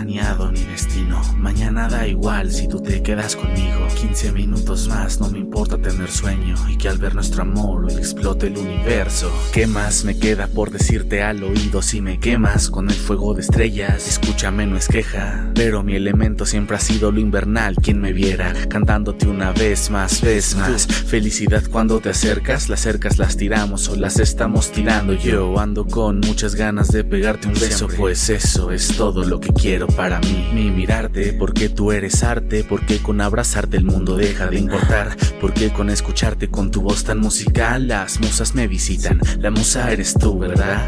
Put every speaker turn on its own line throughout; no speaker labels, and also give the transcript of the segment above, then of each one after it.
planeado ni destino. Mañana da igual si tú te quedas conmigo. 15 minutos más, no me importa tener sueño. Y que al ver nuestro amor explote el universo. ¿Qué más me queda por decirte al oído si me quemas con el fuego de estrellas? Escúchame, no es queja. Pero mi elemento siempre ha sido lo invernal. Quien me viera cantándote una vez más, vez más. Felicidad cuando te acercas, las cercas las tiramos o las estamos tirando. Yo ando con muchas ganas de pegarte un beso, pues eso es todo lo que quiero para mí. Mi mirarte, porque tú eres arte, porque con abrazarte el mundo deja de importar, porque con escucharte con tu voz tan musical las musas me visitan. La musa eres tú, ¿verdad?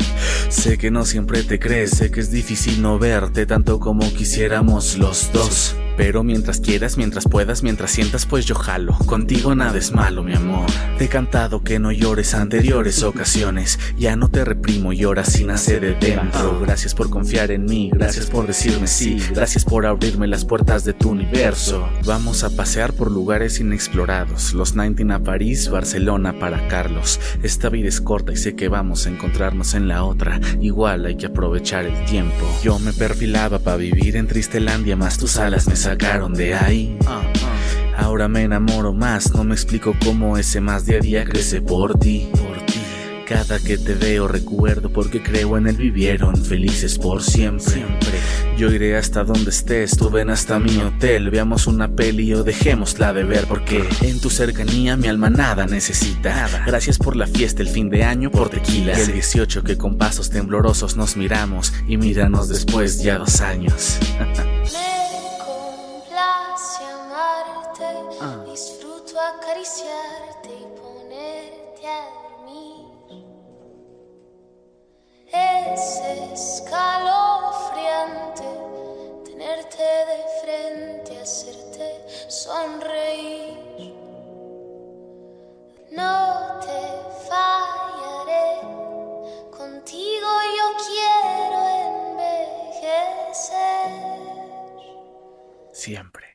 Sé que no siempre te crees, sé que es difícil no verte tanto como quisiéramos los dos. Pero mientras quieras, mientras puedas, mientras sientas, pues yo jalo. Contigo nada es malo, mi amor. Te he cantado que no llores anteriores ocasiones. Ya no te reprimo, lloras sin hacer de dentro. Gracias por confiar en mí, gracias por decirme sí, gracias por abrirme las puertas de tu universo. Vamos a pasear por lugares inexplorados. Los 19 a París, Barcelona para Carlos. Esta vida es corta y sé que vamos a encontrarnos en la otra. Igual hay que aprovechar el tiempo. Yo me perfilaba para vivir en Tristelandia, más tus alas me sacaron de ahí. Ahora me enamoro más, no me explico cómo ese más día a día crece por ti. Cada que te veo recuerdo porque creo en el vivieron felices por siempre. Yo iré hasta donde estés, tú ven hasta mi hotel, veamos una peli o dejémosla de ver porque en tu cercanía mi alma nada necesita. Gracias por la fiesta el fin de año por tequila. el 18 que con pasos temblorosos nos miramos y míranos después ya dos años.
acariciarte y ponerte a dormir. Es escalofriante tenerte de frente, hacerte sonreír. No te fallaré, contigo yo quiero envejecer.
Siempre.